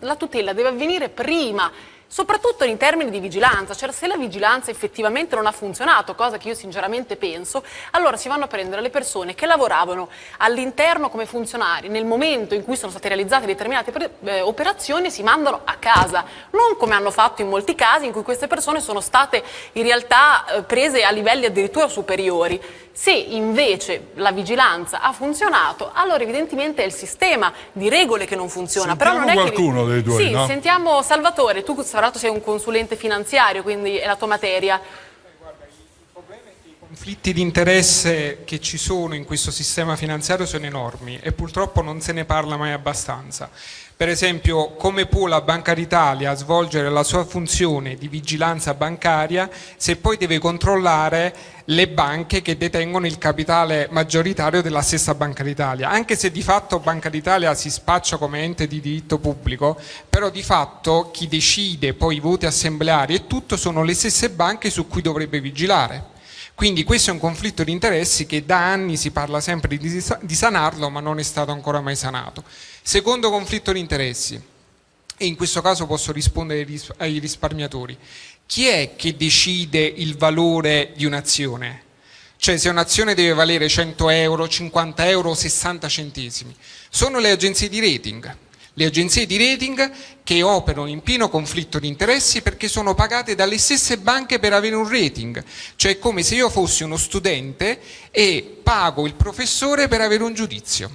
la tutela deve avvenire prima soprattutto in termini di vigilanza, cioè se la vigilanza effettivamente non ha funzionato, cosa che io sinceramente penso, allora si vanno a prendere le persone che lavoravano all'interno come funzionari nel momento in cui sono state realizzate determinate eh, operazioni si mandano a casa, non come hanno fatto in molti casi in cui queste persone sono state in realtà eh, prese a livelli addirittura superiori. Se invece la vigilanza ha funzionato, allora evidentemente è il sistema di regole che non funziona. Sentiamo Però non è qualcuno che... dei due, Sì, no? sentiamo Salvatore, tu tra sei un consulente finanziario, quindi è la tua materia. Conflitti di interesse che ci sono in questo sistema finanziario sono enormi e purtroppo non se ne parla mai abbastanza. Per esempio, come può la Banca d'Italia svolgere la sua funzione di vigilanza bancaria se poi deve controllare le banche che detengono il capitale maggioritario della stessa Banca d'Italia? Anche se di fatto Banca d'Italia si spaccia come ente di diritto pubblico, però di fatto chi decide poi i voti assembleari e tutto sono le stesse banche su cui dovrebbe vigilare. Quindi questo è un conflitto di interessi che da anni si parla sempre di sanarlo ma non è stato ancora mai sanato. Secondo conflitto di interessi, e in questo caso posso rispondere ai risparmiatori, chi è che decide il valore di un'azione? Cioè se un'azione deve valere 100 euro, 50 euro, 60 centesimi. Sono le agenzie di rating. Le agenzie di rating che operano in pieno conflitto di interessi perché sono pagate dalle stesse banche per avere un rating. Cioè come se io fossi uno studente e pago il professore per avere un giudizio.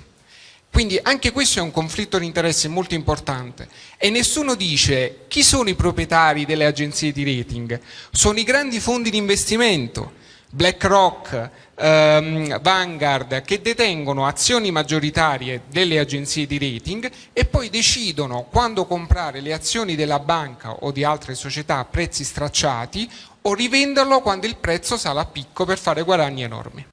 Quindi anche questo è un conflitto di interessi molto importante e nessuno dice chi sono i proprietari delle agenzie di rating, sono i grandi fondi di investimento, BlackRock, ehm, Vanguard, che detengono azioni maggioritarie delle agenzie di rating e poi decidono quando comprare le azioni della banca o di altre società a prezzi stracciati o rivenderlo quando il prezzo sale a picco per fare guadagni enormi.